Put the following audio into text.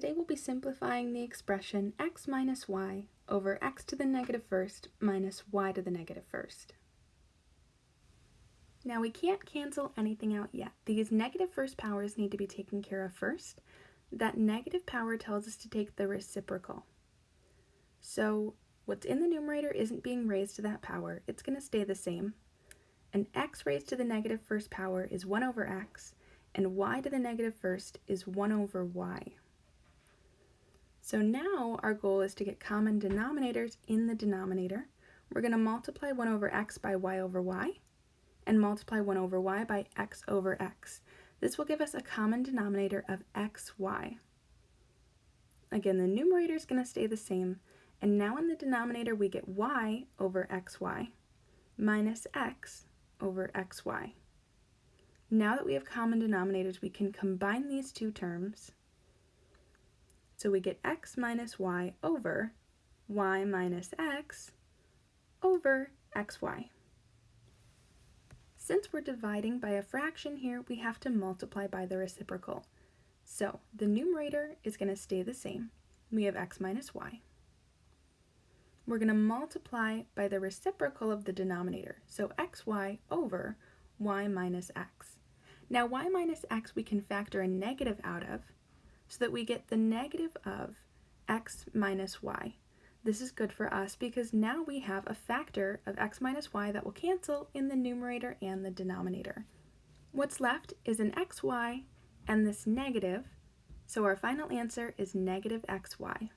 Today we'll be simplifying the expression x minus y over x to the negative first minus y to the negative first. Now we can't cancel anything out yet. These negative first powers need to be taken care of first. That negative power tells us to take the reciprocal. So what's in the numerator isn't being raised to that power. It's going to stay the same. And x raised to the negative first power is 1 over x, and y to the negative first is 1 over y. So now our goal is to get common denominators in the denominator. We're going to multiply 1 over x by y over y and multiply 1 over y by x over x. This will give us a common denominator of xy. Again, the numerator is going to stay the same, and now in the denominator we get y over xy minus x over xy. Now that we have common denominators, we can combine these two terms so we get x minus y over y minus x over xy. Since we're dividing by a fraction here, we have to multiply by the reciprocal. So the numerator is going to stay the same. We have x minus y. We're going to multiply by the reciprocal of the denominator, so xy over y minus x. Now y minus x we can factor a negative out of, so that we get the negative of x minus y. This is good for us because now we have a factor of x minus y that will cancel in the numerator and the denominator. What's left is an xy and this negative, so our final answer is negative xy.